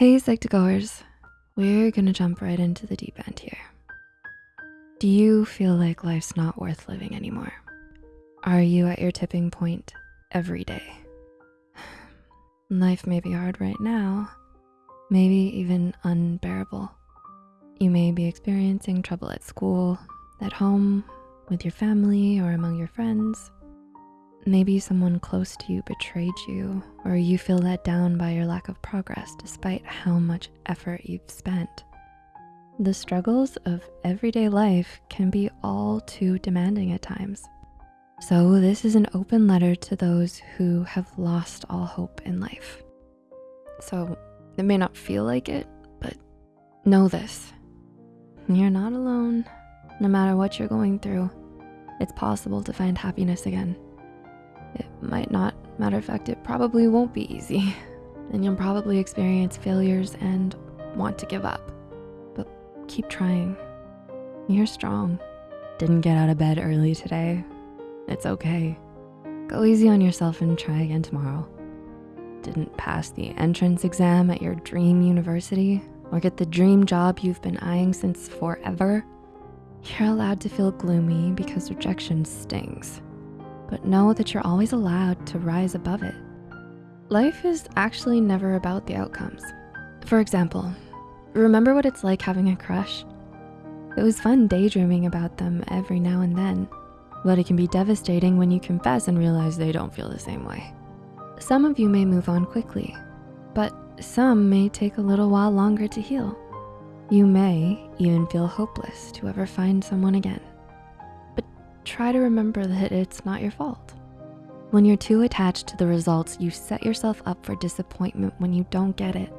Hey, Psych2Goers. We're gonna jump right into the deep end here. Do you feel like life's not worth living anymore? Are you at your tipping point every day? Life may be hard right now, maybe even unbearable. You may be experiencing trouble at school, at home, with your family, or among your friends. Maybe someone close to you betrayed you, or you feel let down by your lack of progress despite how much effort you've spent. The struggles of everyday life can be all too demanding at times. So this is an open letter to those who have lost all hope in life. So it may not feel like it, but know this. You're not alone. No matter what you're going through, it's possible to find happiness again. It might not, matter of fact, it probably won't be easy. And you'll probably experience failures and want to give up. But keep trying. You're strong. Didn't get out of bed early today. It's okay. Go easy on yourself and try again tomorrow. Didn't pass the entrance exam at your dream university or get the dream job you've been eyeing since forever. You're allowed to feel gloomy because rejection stings but know that you're always allowed to rise above it. Life is actually never about the outcomes. For example, remember what it's like having a crush? It was fun daydreaming about them every now and then, but it can be devastating when you confess and realize they don't feel the same way. Some of you may move on quickly, but some may take a little while longer to heal. You may even feel hopeless to ever find someone again try to remember that it's not your fault. When you're too attached to the results, you set yourself up for disappointment when you don't get it.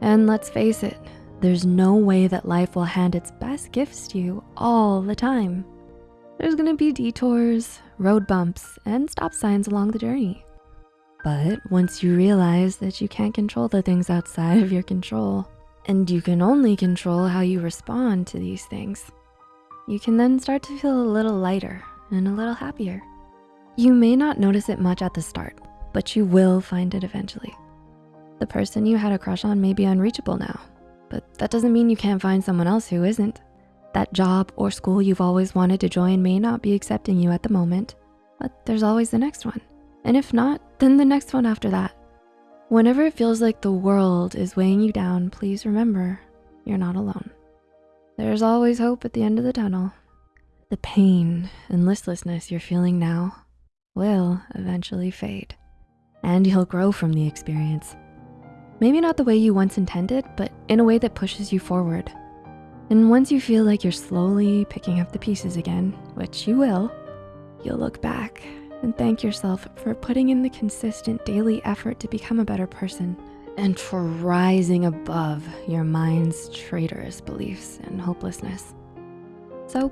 And let's face it, there's no way that life will hand its best gifts to you all the time. There's gonna be detours, road bumps, and stop signs along the journey. But once you realize that you can't control the things outside of your control, and you can only control how you respond to these things, you can then start to feel a little lighter and a little happier. You may not notice it much at the start, but you will find it eventually. The person you had a crush on may be unreachable now, but that doesn't mean you can't find someone else who isn't. That job or school you've always wanted to join may not be accepting you at the moment, but there's always the next one. And if not, then the next one after that. Whenever it feels like the world is weighing you down, please remember, you're not alone. There's always hope at the end of the tunnel. The pain and listlessness you're feeling now will eventually fade and you'll grow from the experience. Maybe not the way you once intended, but in a way that pushes you forward. And once you feel like you're slowly picking up the pieces again, which you will, you'll look back and thank yourself for putting in the consistent daily effort to become a better person and for rising above your mind's traitorous beliefs and hopelessness. So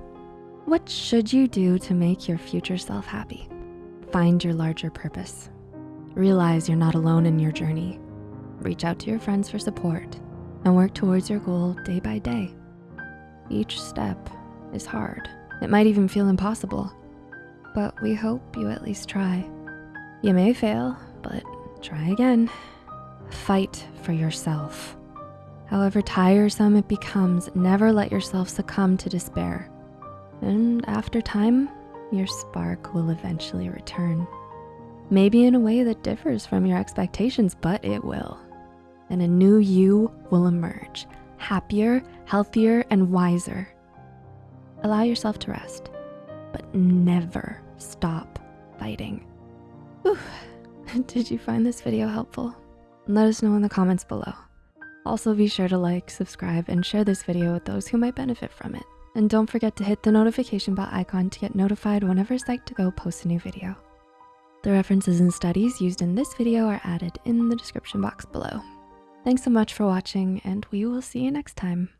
what should you do to make your future self happy? Find your larger purpose. Realize you're not alone in your journey. Reach out to your friends for support and work towards your goal day by day. Each step is hard. It might even feel impossible, but we hope you at least try. You may fail, but try again. Fight for yourself. However tiresome it becomes, never let yourself succumb to despair. And after time, your spark will eventually return. Maybe in a way that differs from your expectations, but it will. And a new you will emerge, happier, healthier, and wiser. Allow yourself to rest, but never stop fighting. Whew. Did you find this video helpful? Let us know in the comments below. Also be sure to like, subscribe, and share this video with those who might benefit from it. And don't forget to hit the notification bell icon to get notified whenever Psych2Go posts a new video. The references and studies used in this video are added in the description box below. Thanks so much for watching and we will see you next time.